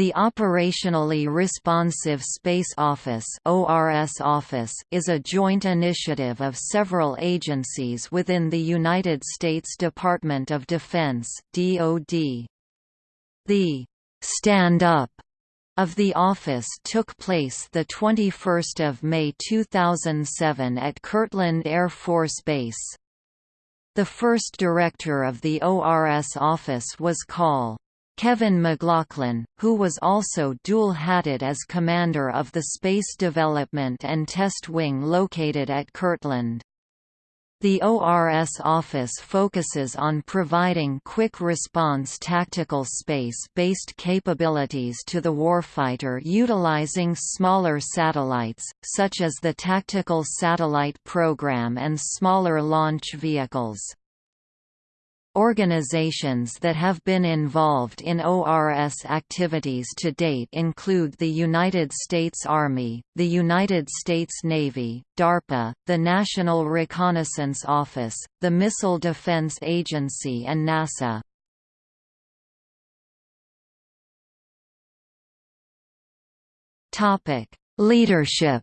The Operationally Responsive Space Office office is a joint initiative of several agencies within the United States Department of Defense DoD. The «stand up» of the office took place 21 May 2007 at Kirtland Air Force Base. The first director of the ORS office was Col. Kevin McLaughlin, who was also dual-hatted as commander of the Space Development and Test Wing located at Kirtland. The ORS office focuses on providing quick response tactical space-based capabilities to the warfighter utilizing smaller satellites, such as the Tactical Satellite Program and smaller launch vehicles. Organizations that have been involved in ORS activities to date include the United States Army, the United States Navy, DARPA, the National Reconnaissance Office, the Missile Defense Agency and NASA. Leadership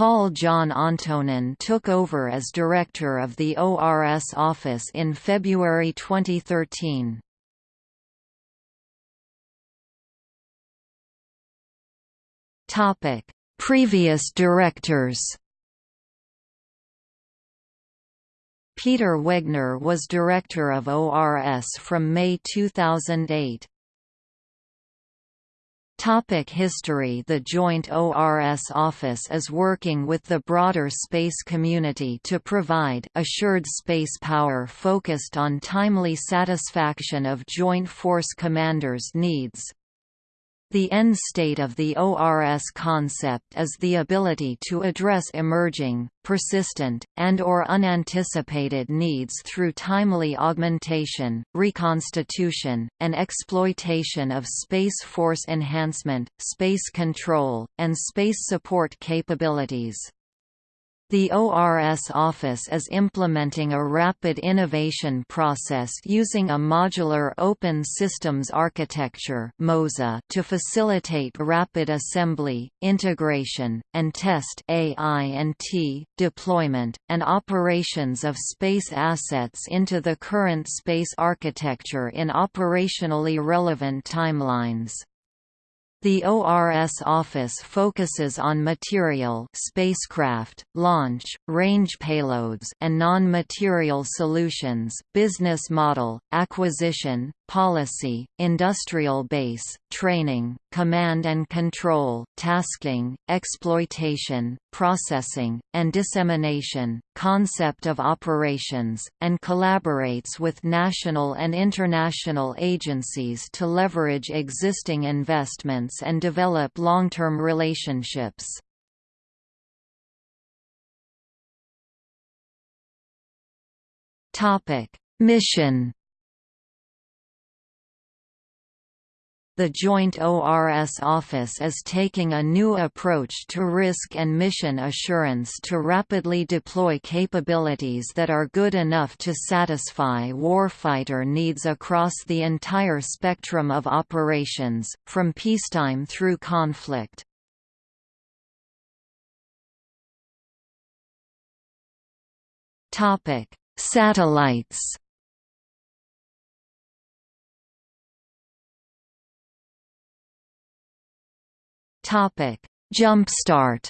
Col John Antonin took over as director of the ORS office in February 2013. Topic: Previous directors. Peter Wegner was director of ORS from May 2008. Topic history The Joint ORS Office is working with the broader space community to provide assured space power focused on timely satisfaction of Joint Force Commanders' needs. The end state of the ORS concept is the ability to address emerging, persistent, and or unanticipated needs through timely augmentation, reconstitution, and exploitation of Space Force enhancement, space control, and space support capabilities. The ORS office is implementing a rapid innovation process using a modular open systems architecture to facilitate rapid assembly, integration, and test AI&T, deployment, and operations of space assets into the current space architecture in operationally relevant timelines. The ORS office focuses on material spacecraft, launch, range payloads and non-material solutions, business model, acquisition, policy, industrial base, training, command and control, tasking, exploitation, processing, and dissemination, concept of operations, and collaborates with national and international agencies to leverage existing investments and develop long-term relationships. Mission the Joint ORS Office is taking a new approach to risk and mission assurance to rapidly deploy capabilities that are good enough to satisfy warfighter needs across the entire spectrum of operations, from peacetime through conflict. Satellites Topic: Jumpstart.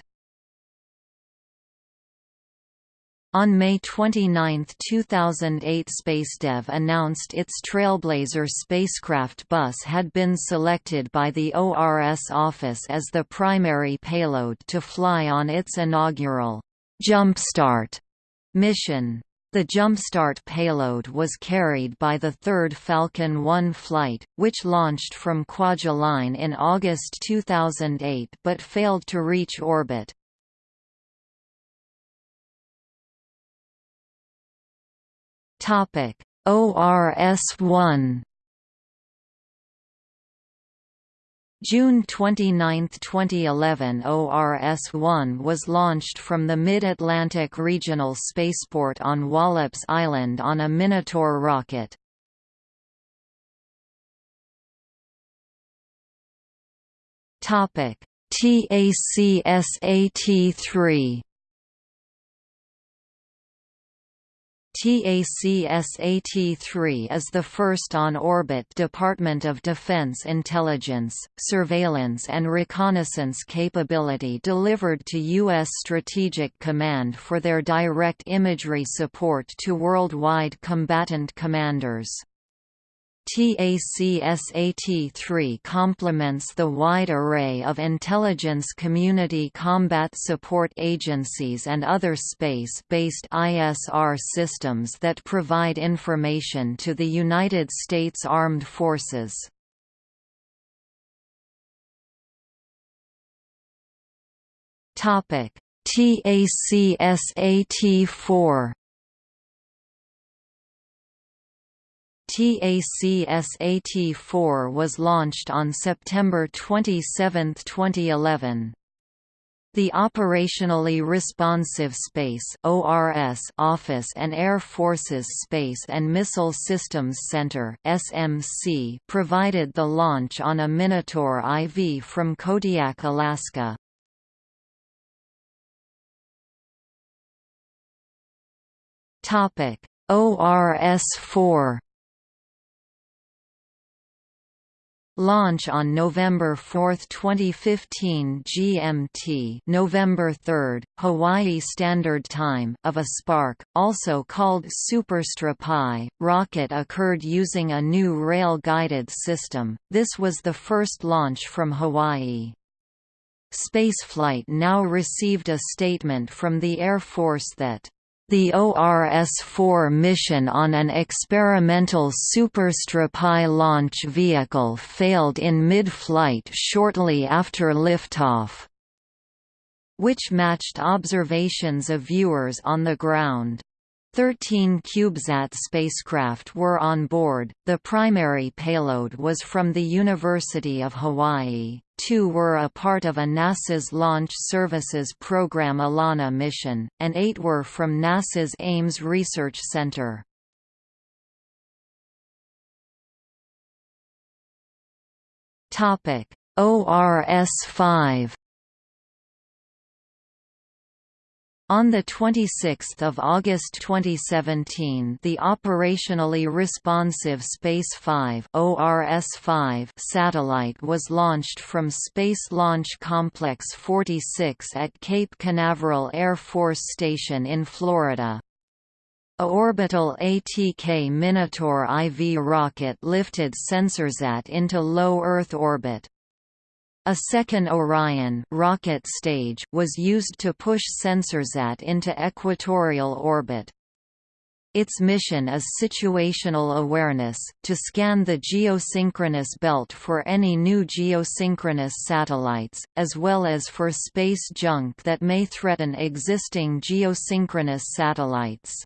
On May 29, 2008 SpaceDev announced its Trailblazer spacecraft bus had been selected by the ORS office as the primary payload to fly on its inaugural Jumpstart mission. The Jumpstart payload was carried by the third Falcon 1 flight, which launched from Kwajalein in August 2008 but failed to reach orbit. ORS-1 June 29, 2011 ORS-1 was launched from the Mid-Atlantic Regional Spaceport on Wallops Island on a Minotaur rocket. TACSAT-3 TACSAT-3 is the first on-orbit Department of Defense intelligence, surveillance and reconnaissance capability delivered to U.S. Strategic Command for their direct imagery support to worldwide combatant commanders. TACSAT-3 complements the wide array of intelligence community combat support agencies and other space-based ISR systems that provide information to the United States Armed Forces. TACSAT-4 TACSAT-4 was launched on September 27, 2011. The Operationally Responsive Space Office and Air Force's Space and Missile Systems Center provided the launch on a Minotaur IV from Kodiak, Alaska. Topic: ORS-4 Launch on November 4, 2015 GMT November 3, Hawaii Standard Time of a Spark, also called Super Strypi, rocket occurred using a new rail-guided system, this was the first launch from Hawaii. Spaceflight now received a statement from the Air Force that the ORS-4 mission on an experimental Super Strypi launch vehicle failed in mid-flight shortly after liftoff, which matched observations of viewers on the ground. Thirteen CubeSat spacecraft were on board, the primary payload was from the University of Hawaii, two were a part of a NASA's Launch Services Program ELaNa mission, and eight were from NASA's Ames Research Center. ORS-5 On 26 August 2017 the Operationally Responsive Space 5 satellite was launched from Space Launch Complex 46 at Cape Canaveral Air Force Station in Florida. A orbital ATK Minotaur IV rocket lifted SensorSat into low Earth orbit. A second Orion rocket stage was used to push SensorSat into equatorial orbit. Its mission is situational awareness, to scan the geosynchronous belt for any new geosynchronous satellites, as well as for space junk that may threaten existing geosynchronous satellites.